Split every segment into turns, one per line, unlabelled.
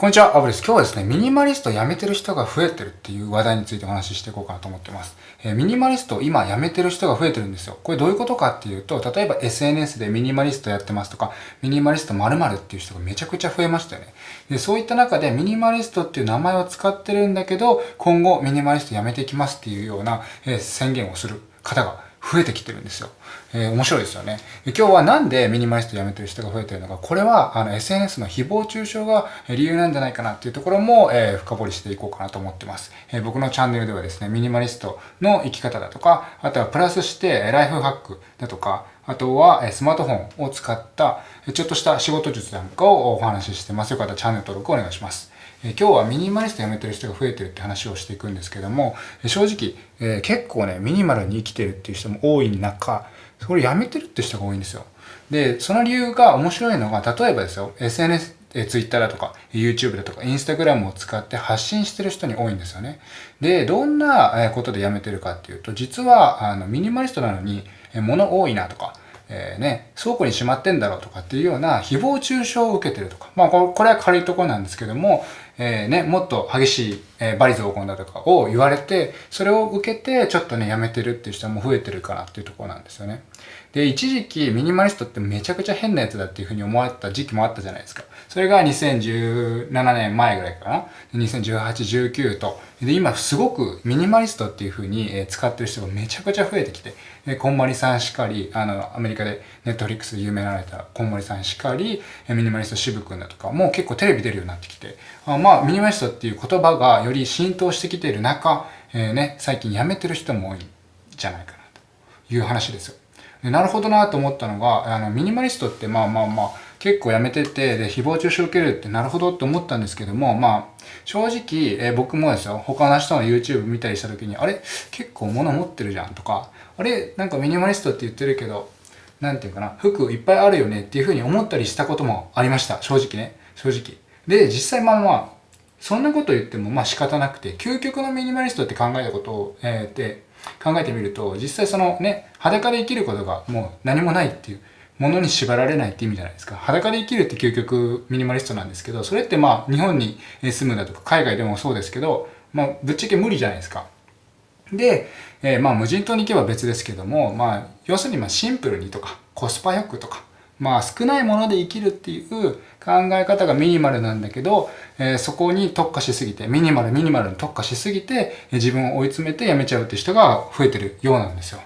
こんにちは、アブです。今日はですね、ミニマリスト辞めてる人が増えてるっていう話題についてお話ししていこうかなと思ってます。えー、ミニマリスト今辞めてる人が増えてるんですよ。これどういうことかっていうと、例えば SNS でミニマリストやってますとか、ミニマリスト〇〇っていう人がめちゃくちゃ増えましたよね。で、そういった中でミニマリストっていう名前を使ってるんだけど、今後ミニマリスト辞めていきますっていうような、えー、宣言をする方が増えてきてるんですよ。えー、面白いですよね。今日はなんでミニマリスト辞めてる人が増えてるのか、これはあの SNS の誹謗中傷が理由なんじゃないかなっていうところも、えー、深掘りしていこうかなと思ってます、えー、僕のチャンネルではですね、ミニマリストの生き方だとか、あとはプラスしてライフハックだとか、あとはスマートフォンを使ったちょっとした仕事術なんかをお話ししてます。よかったらチャンネル登録お願いします。え今日はミニマリスト辞めてる人が増えてるって話をしていくんですけども、正直、え、結構ね、ミニマルに生きてるっていう人も多い中、それ辞めてるって人が多いんですよ。で、その理由が面白いのが、例えばですよ、SNS、え Twitter だとか YouTube だとか Instagram を使って発信してる人に多いんですよね。で、どんなことで辞めてるかっていうと、実はあのミニマリストなのに物多いなとか、えー、ね、倉庫にしまってんだろうとかっていうような誹謗中傷を受けてるとか。まあ、これは軽いところなんですけども、えー、ね、もっと激しい、えー、バリ雑言だとかを言われて、それを受けてちょっとね、やめてるっていう人も増えてるかなっていうところなんですよね。で、一時期ミニマリストってめちゃくちゃ変なやつだっていうふうに思われた時期もあったじゃないですか。それが2017年前ぐらいかな。2018、19と。で、今すごくミニマリストっていうふうに使ってる人がめちゃくちゃ増えてきて、でこんまりさんしかり、あの、アメリカでネットフリックスで有名になられたこんまりさんしかり、えミニマリスト渋くんだとか、もう結構テレビ出るようになってきて、あまあ、ミニマリストっていう言葉がより浸透してきている中、えー、ね、最近辞めてる人も多いんじゃないかなという話ですよ。でなるほどなと思ったのが、あの、ミニマリストってまあまあまあ、結構やめてて、で、誹謗中傷受けるってなるほどって思ったんですけども、まあ、正直、えー、僕もですよ、他の人の YouTube 見たりした時に、あれ？結構物持ってるじゃんとか、あれなんかミニマリストって言ってるけど、なんていうかな、服いっぱいあるよねっていうふうに思ったりしたこともありました。正直ね。正直。で、実際まあまあ、そんなこと言ってもまあ仕方なくて、究極のミニマリストって考えたことを、えー、って考えてみると、実際そのね、裸で生きることがもう何もないっていう、ものに縛られないって意味じゃないですか。裸で生きるって究極ミニマリストなんですけど、それってまあ日本に住むだとか海外でもそうですけど、まあぶっちゃけ無理じゃないですか。で、えー、まあ無人島に行けば別ですけども、まあ要するにまあシンプルにとかコスパよくとか、まあ少ないもので生きるっていう考え方がミニマルなんだけど、えー、そこに特化しすぎて、ミニマルミニマルに特化しすぎて、自分を追い詰めて辞めちゃうって人が増えてるようなんですよ。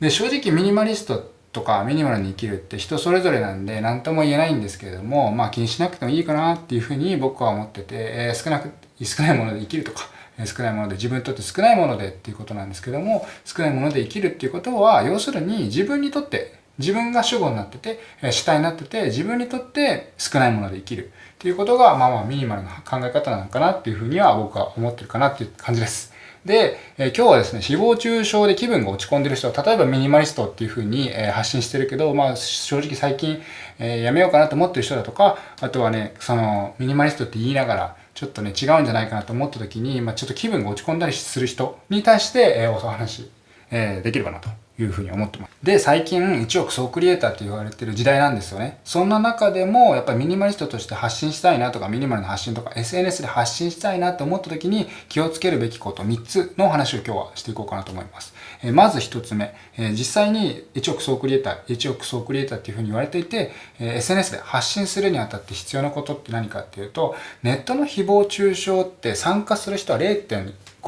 で、正直ミニマリストとかミニマルに生きるって人それぞれなんで何とも言えないんですけれども、まあ気にしなくてもいいかなっていうふうに僕は思ってて、えー、少なく、少ないもので生きるとか、少ないもので自分にとって少ないものでっていうことなんですけども少ないもので生きるっていうことは要するに自分にとって自分が主語になってて主体になってて自分にとって少ないもので生きるっていうことがまあまあミニマルな考え方なのかなっていうふうには僕は思ってるかなっていう感じです。で、え今日はですね、誹謗中傷で気分が落ち込んでる人、例えばミニマリストっていう風に、え発信してるけど、まあ正直最近、えやめようかなと思ってる人だとか、あとはね、そのミニマリストって言いながら、ちょっとね、違うんじゃないかなと思った時に、まあ、ちょっと気分が落ち込んだりする人に対して、えー、お話、えー、できればなと。いうふうに思ってます。で、最近1億総クリエイターって言われてる時代なんですよね。そんな中でも、やっぱりミニマリストとして発信したいなとか、ミニマルの発信とか、SNS で発信したいなと思った時に気をつけるべきこと3つの話を今日はしていこうかなと思います。え、まず1つ目、え、実際に1億総クリエイター、1億総クリエイターっていうふうに言われていて、え、SNS で発信するにあたって必要なことって何かっていうと、ネットの誹謗中傷って参加する人は0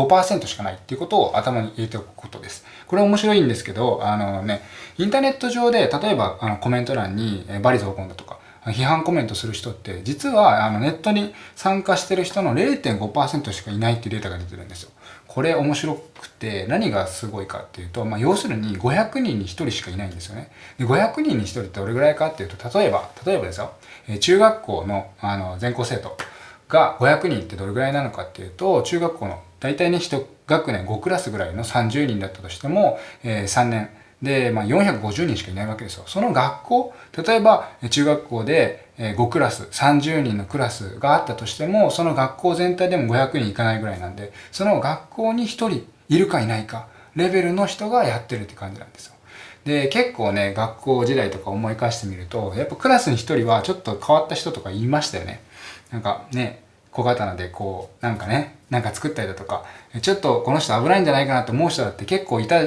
5%しかないっていうことを頭に入れておくことです。これ面白いんですけど、あのね、インターネット上で、例えばあのコメント欄にバリ雑言だとか、批判コメントする人って、実はあのネットに参加してる人の0.5%しかいないっていうデータが出てるんですよ。これ面白くて、何がすごいかっていうと、まあ、要するに500人に1人しかいないんですよね。で500人に1人ってどれぐらいかっていうと、例えば、例えばですよ、中学校のあの全校生徒が500人ってどれぐらいなのかっていうと、中学校の大体ね、1学年5クラスぐらいの30人だったとしても、えー、3年で、まあ、450人しかいないわけですよ。その学校、例えば中学校で5クラス、30人のクラスがあったとしても、その学校全体でも500人いかないぐらいなんで、その学校に1人いるかいないか、レベルの人がやってるって感じなんですよ。で、結構ね、学校時代とか思い返してみると、やっぱクラスに1人はちょっと変わった人とか言いましたよね。なんかね、小刀でこう、なんかね、なんか作ったりだとか、ちょっとこの人危ないんじゃないかなと思う人だって結構いた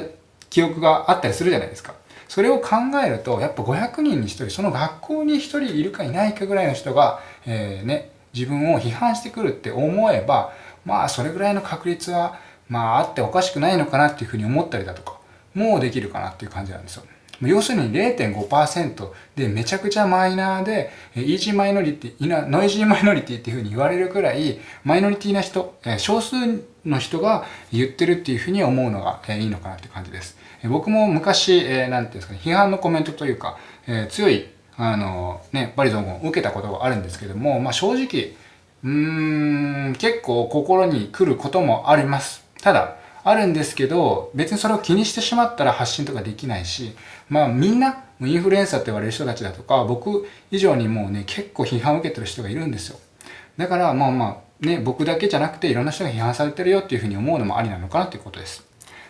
記憶があったりするじゃないですか。それを考えると、やっぱ500人に1人、その学校に1人いるかいないかぐらいの人が、えー、ね、自分を批判してくるって思えば、まあそれぐらいの確率は、まああっておかしくないのかなっていうふうに思ったりだとか、もうできるかなっていう感じなんですよ。要するに0.5%でめちゃくちゃマイナーで、イージーマイノリティ、ノイジーマイノリティっていうふうに言われるくらい、マイノリティな人、少数の人が言ってるっていうふうに思うのがいいのかなって感じです。僕も昔、え、なんていうんですかね、批判のコメントというか、強い、あの、ね、罵詈雑言を受けたことがあるんですけども、まあ正直、うーん、結構心に来ることもあります。ただ、あるんですけど、別にそれを気にしてしまったら発信とかできないし、まあみんな、インフルエンサーって言われる人たちだとか、僕以上にもうね、結構批判を受けてる人がいるんですよ。だからまあまあ、ね、僕だけじゃなくていろんな人が批判されてるよっていうふうに思うのもありなのかなっていうことです。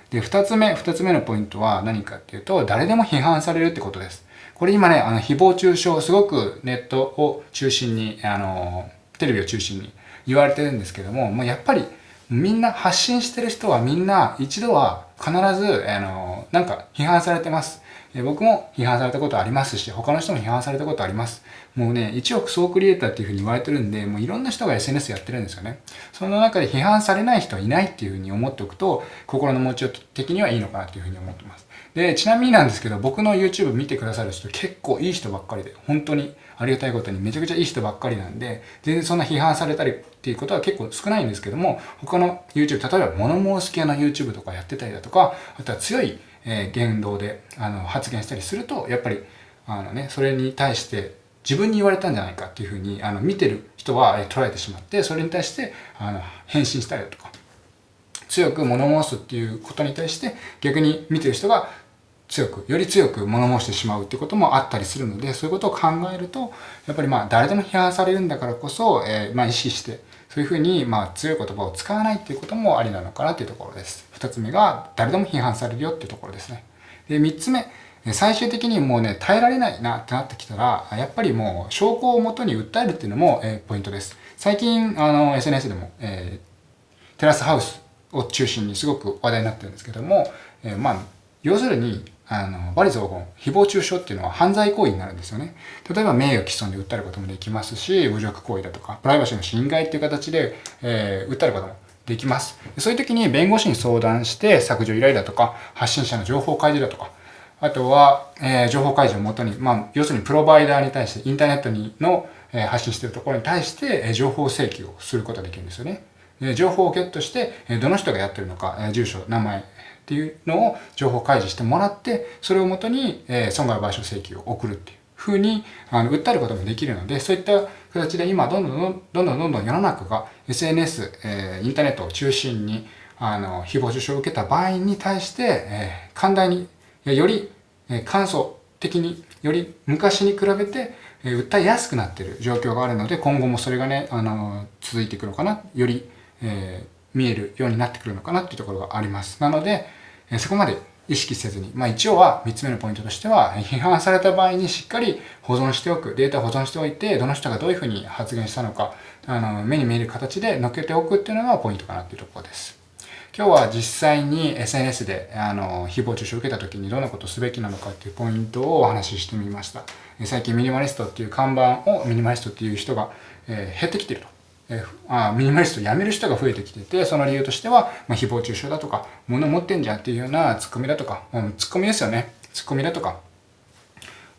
で、二つ目、二つ目のポイントは何かっていうと、誰でも批判されるってことです。これ今ね、あの、誹謗中傷、すごくネットを中心に、あの、テレビを中心に言われてるんですけども、まあ、やっぱりみんな発信してる人はみんな一度は必ず、あの、なんか批判されてます。僕も批判されたことありますし、他の人も批判されたことあります。もうね、1億総クリエイターっていうふうに言われてるんで、もういろんな人が SNS やってるんですよね。その中で批判されない人はいないっていうふうに思っておくと、心の持ちよう的にはいいのかなっていうふうに思ってます。で、ちなみになんですけど、僕の YouTube 見てくださる人結構いい人ばっかりで、本当にありがたいことにめちゃくちゃいい人ばっかりなんで、全然そんな批判されたりっていうことは結構少ないんですけども、他の YouTube、例えば物申す系の YouTube とかやってたりだとか、かあとは強い、え言動であの発言したりすると、やっぱり、あのね、それに対して自分に言われたんじゃないかっていうふうに、あの、見てる人はえ捉えてしまって、それに対して、あの、返信したりだとか、強く物申すっていうことに対して、逆に見てる人が強く、より強く物申してしまうってこともあったりするので、そういうことを考えると、やっぱりまあ、誰でも批判されるんだからこそ、えー、まあ、意識して、そういうふうに、まあ、強い言葉を使わないっていうこともありなのかなっていうところです。二つ目が、誰でも批判されるよっていうところですね。で、三つ目、最終的にもうね、耐えられないなってなってきたら、やっぱりもう証拠をもとに訴えるっていうのも、えー、ポイントです。最近、あの、SNS でも、えー、テラスハウスを中心にすごく話題になってるんですけども、えー、まあ、要するに、あの、罵詈雑言、誹謗中傷っていうのは犯罪行為になるんですよね。例えば名誉毀損で訴えることもできますし、侮辱行為だとか、プライバシーの侵害っていう形で、えー、訴えることもできます。そういう時に弁護士に相談して削除依頼だとか、発信者の情報開示だとか、あとは、えー、情報開示をもとに、まあ、要するにプロバイダーに対して、インターネットにの、えー、発信しているところに対して、えー、情報請求をすることができるんですよね。で情報をゲットして、え、どの人がやってるのか、え、住所、名前っていうのを情報開示してもらって、それをもとに、え、損害賠償請求を送るっていうふうに、あの、訴えることもできるので、そういった形で今、どんどんどんどんどんどん世の中が SNS、えー、インターネットを中心に、あの、誹謗中傷を受けた場合に対して、えー、寛大に、よりえ簡素的により昔に比べて、え訴えやすくなっている状況があるので今後もそれがね、あの続いていくのかなより、えー、見えるようになってくるのかなっていうところがありますなので、えそこまで意識せずに、まあ一応は3つ目のポイントとしては、批判された場合にしっかり保存しておく、データ保存しておいて、どの人がどういうふうに発言したのか、あの、目に見える形で載っけておくっていうのがポイントかなっていうところです。今日は実際に SNS であの誹謗中傷を受けた時にどんなことをすべきなのかっていうポイントをお話ししてみました。最近ミニマリストっていう看板をミニマリストっていう人が、えー、減ってきてると。え、あミニマリストを辞める人が増えてきてて、その理由としては、まあ、誹謗中傷だとか、物持ってんじゃんっていうようなツッコミだとか、うん、ツッコミですよね。ツッコミだとか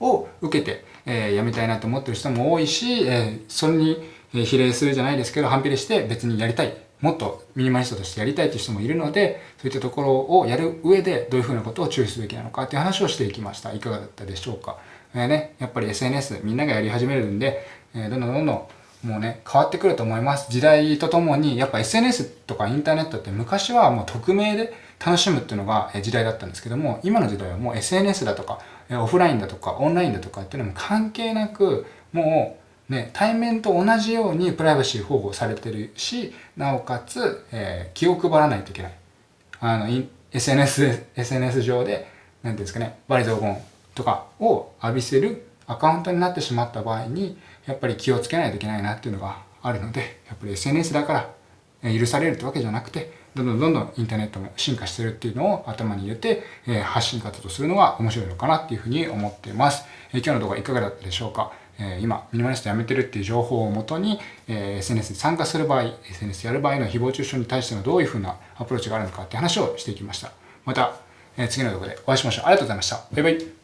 を受けて、えー、辞めたいなと思ってる人も多いし、えー、それに比例するじゃないですけど、反比例して別にやりたい。もっとミニマリストとしてやりたいという人もいるので、そういったところをやる上でどういうふうなことを注意すべきなのかっていう話をしていきました。いかがだったでしょうか。えー、ね、やっぱり SNS みんながやり始めるんで、えー、どんどんどんどんもうね、変わってくると思います。時代とともに、やっぱ SNS とかインターネットって昔はもう匿名で楽しむっていうのが時代だったんですけども、今の時代はもう SNS だとか、オフラインだとか、オンラインだとかっていうのも関係なく、もうね、対面と同じようにプライバシー保護されてるし、なおかつ、えー、気を配らないといけない。あの、SNS、SNS 上で、なんていうんですかね、バリ雑言とかを浴びせるアカウントになってしまった場合に、やっぱり気をつけないといけないなっていうのがあるので、やっぱり SNS だから許されるってわけじゃなくて、どんどんどんどんインターネットも進化してるっていうのを頭に入れて、え発信活動するのが面白いのかなっていうふうに思っています。え今日の動画いかがだったでしょうか？え今、ミニマリスト辞めてるっていう情報をもとに、え SNS に参加する場合、SNS やる場合の誹謗中傷に対してのどういうふうなアプローチがあるのかって話をしていきました。また、え次の動画でお会いしましょう。ありがとうございました。バイバイ。